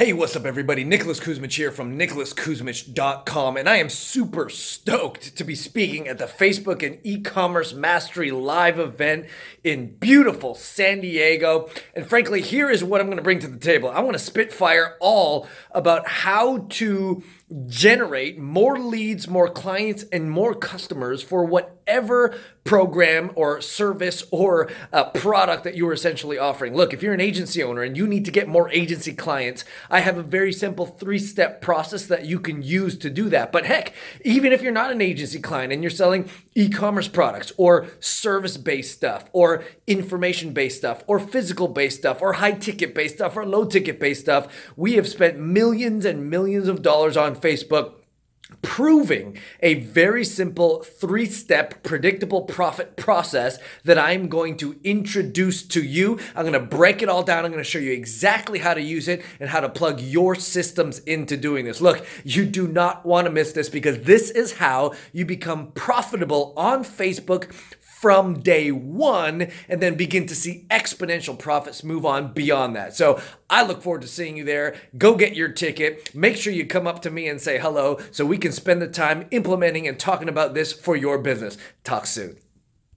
Hey, what's up, everybody? Nicholas Kusmich here from nicholaskusmich.com, and I am super stoked to be speaking at the Facebook and e-commerce mastery live event in beautiful San Diego. And frankly, here is what I'm going to bring to the table. I want to spitfire all about how to generate more leads, more clients, and more customers for whatever program or service or uh, product that you're essentially offering. Look, if you're an agency owner and you need to get more agency clients, I have a very simple three step process that you can use to do that. But heck, even if you're not an agency client and you're selling e commerce products or service based stuff or information based stuff or physical based stuff or high ticket based stuff or low ticket based stuff, we have spent millions and millions of dollars on Facebook proving a very simple three step predictable profit process that I'm going to introduce to you. I'm going to break it all down. I'm going to show you exactly how to use it and how to plug your systems into doing this. Look, you do not want to miss this because this is how you become profitable on Facebook from day one and then begin to see exponential profits move on beyond that. So I look forward to seeing you there. Go get your ticket. Make sure you come up to me and say hello so we can spend the time implementing and talking about this for your business. Talk soon.